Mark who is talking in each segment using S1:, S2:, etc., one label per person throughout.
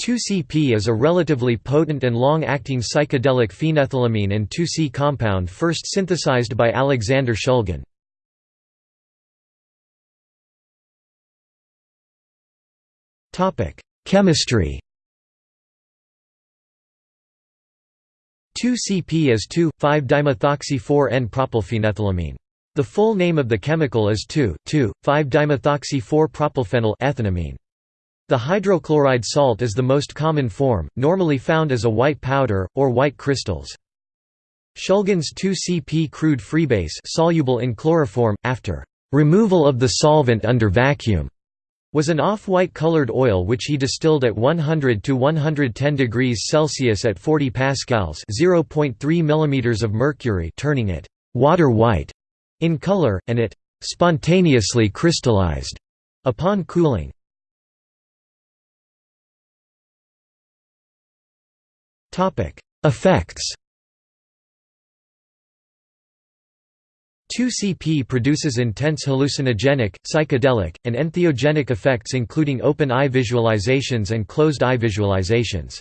S1: 2-CP is a relatively potent and long-acting psychedelic phenethylamine and 2-C compound first synthesized by Alexander Shulgin. Chemistry 2-CP is 2,5-dimethoxy-4-N-propylphenethylamine. The full name of the chemical is 2,2,5-dimethoxy-4-propylphenyl ethanamine. The hydrochloride salt is the most common form, normally found as a white powder, or white crystals. Shulgin's 2,CP crude freebase soluble in chloroform, after removal of the solvent under vacuum, was an off-white colored oil which he distilled at 100 to 110 degrees Celsius at 40 pascals, 0.3 mm of mercury, turning it water white in color and it spontaneously crystallized upon cooling. Effects 2-CP produces intense hallucinogenic, psychedelic, and entheogenic effects including open-eye visualizations and closed-eye visualizations.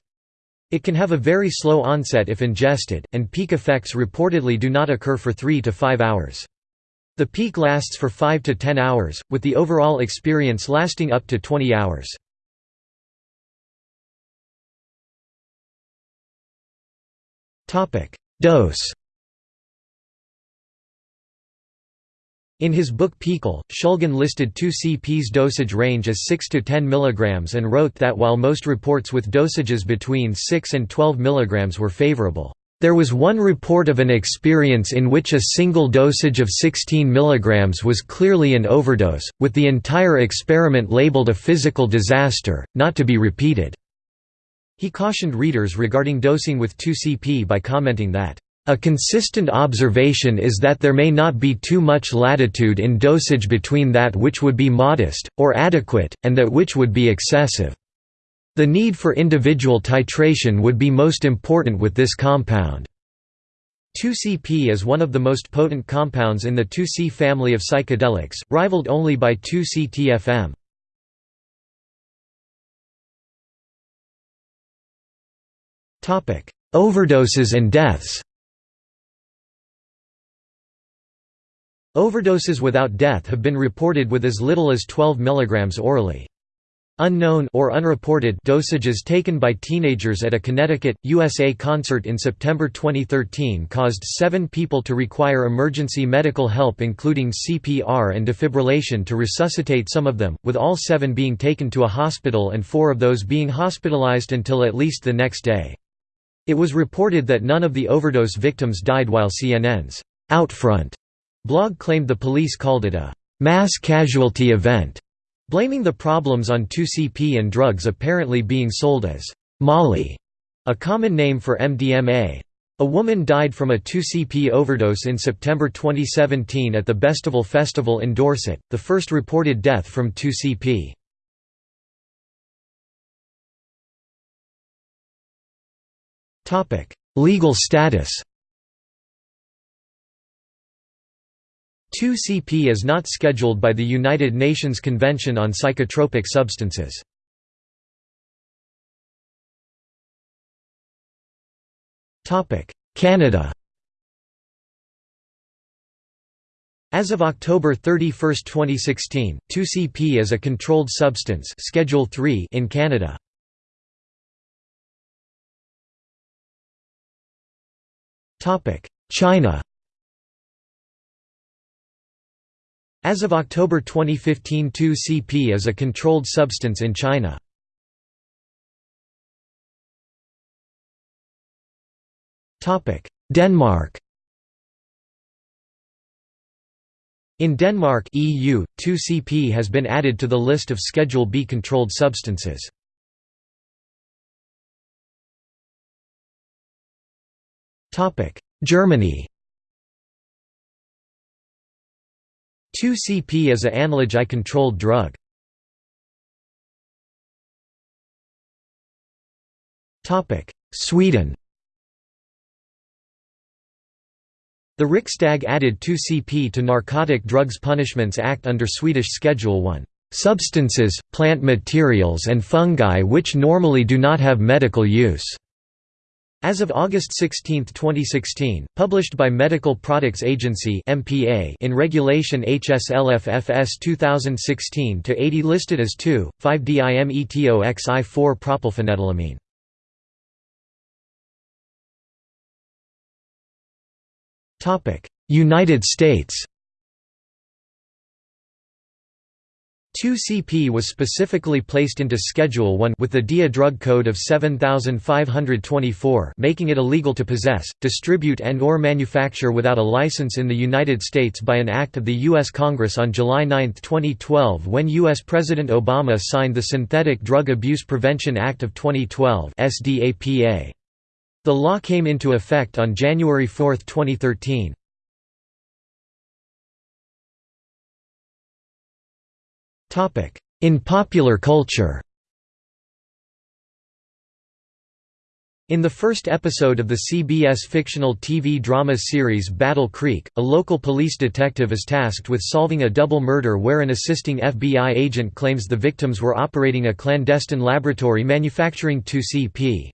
S1: It can have a very slow onset if ingested, and peak effects reportedly do not occur for 3 to 5 hours. The peak lasts for 5 to 10 hours, with the overall experience lasting up to 20 hours. Dose In his book PiHKAL, Shulgin listed 2-CP's dosage range as 6 to 10 mg and wrote that while most reports with dosages between 6 and 12 mg were favorable, there was one report of an experience in which a single dosage of 16 mg was clearly an overdose, with the entire experiment labeled a physical disaster, not to be repeated. He cautioned readers regarding dosing with 2CP by commenting that, "...a consistent observation is that there may not be too much latitude in dosage between that which would be modest, or adequate, and that which would be excessive. The need for individual titration would be most important with this compound." 2CP is one of the most potent compounds in the 2C family of psychedelics, rivaled only by 2C-TFM. Overdoses and deaths Overdoses without death have been reported with as little as 12 mg orally. Unknown or unreported dosages taken by teenagers at a Connecticut, USA concert in September 2013 caused seven people to require emergency medical help including CPR and defibrillation to resuscitate some of them, with all seven being taken to a hospital and four of those being hospitalized until at least the next day. It was reported that none of the overdose victims died while CNN's Outfront blog claimed the police called it a mass casualty event, blaming the problems on 2CP and drugs apparently being sold as Molly, a common name for MDMA. A woman died from a 2CP overdose in September 2017 at the Bestival Festival in Dorset, the first reported death from 2CP. Legal status 2CP is not scheduled by the United Nations Convention on Psychotropic Substances. Canada As of October 31, 2016, 2CP is a controlled substance Schedule 3 in Canada. China As of October 2015 2-CP is a controlled substance in China. Denmark In Denmark EU, 2-CP has been added to the list of Schedule B controlled substances. Germany 2-CP is a Anlage I-controlled drug. Topic: Sweden The Riksdag added 2-CP to Narcotic Drugs Punishments Act under Swedish Schedule 1. substances, plant materials and fungi which normally do not have medical use." As of August 16, 2016, published by Medical Products Agency (MPA) in Regulation HSLF-FS 2016-80 listed as 2,5-dimetoxi-4 propylphenethylamine. United States 2CP was specifically placed into Schedule 1 with the DEA drug code of 7524 making it illegal to possess, distribute and or manufacture without a license in the United States by an act of the U.S. Congress on July 9, 2012 when U.S. President Obama signed the Synthetic Drug Abuse Prevention Act of 2012 SDAPA. The law came into effect on January 4, 2013. In popular culture In the first episode of the CBS fictional TV drama series Battle Creek, a local police detective is tasked with solving a double murder where an assisting FBI agent claims the victims were operating a clandestine laboratory manufacturing 2CP.